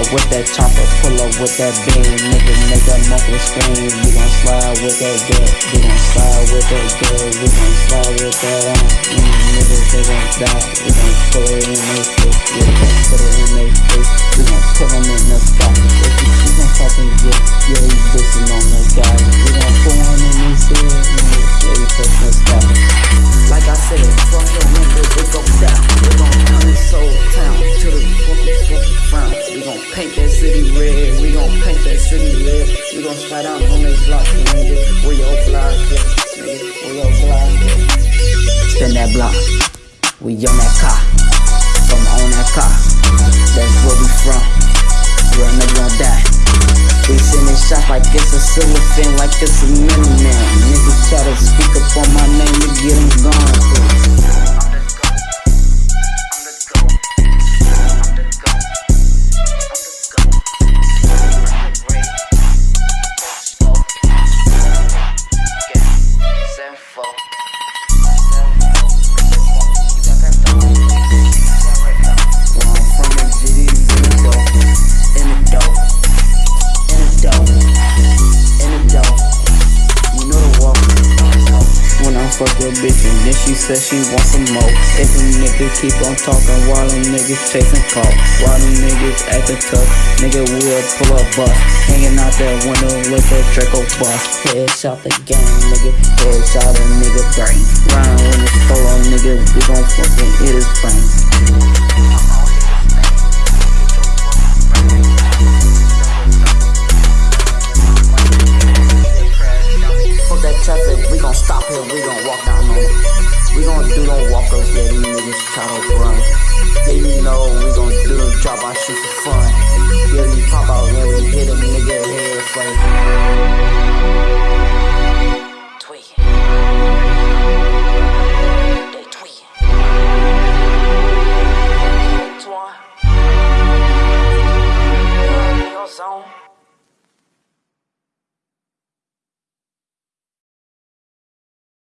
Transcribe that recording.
up with that chopper, pull up with that beam. Nigga, make that muffin scream. We gon' slide with that gut, we gon' slide with that gut, we gon' slide with that on. Mm, niggas, they gon' die, we gon' pull it in red, we gon' paint that city red. We gon' slide out on that block, nigga. Where your block at, nigga? Where your block at? Spin that block, we on that car, from on that car. That's where we from. Real nigga gon' die. We sending shots like it's a cellophane, like it's a Minuteman. Niggas try to speak up on my name to get them gone. She said she wants some more. If a nigga keep on talking while them niggas chasing call, while them niggas acting tough, nigga will pull up bus. Hanging out that window with that Draco bus. Headshot the gang, nigga. Headshot a nigga brain. Ryan when it's solo, nigga, we gon' fucking hit his brain. Stop here, we gon' walk down it. We gon' do them walkers, yeah, these niggas try to run. Yeah, you know we gon' do them drop our shit for fun. Yeah, we pop out, yeah, we hit a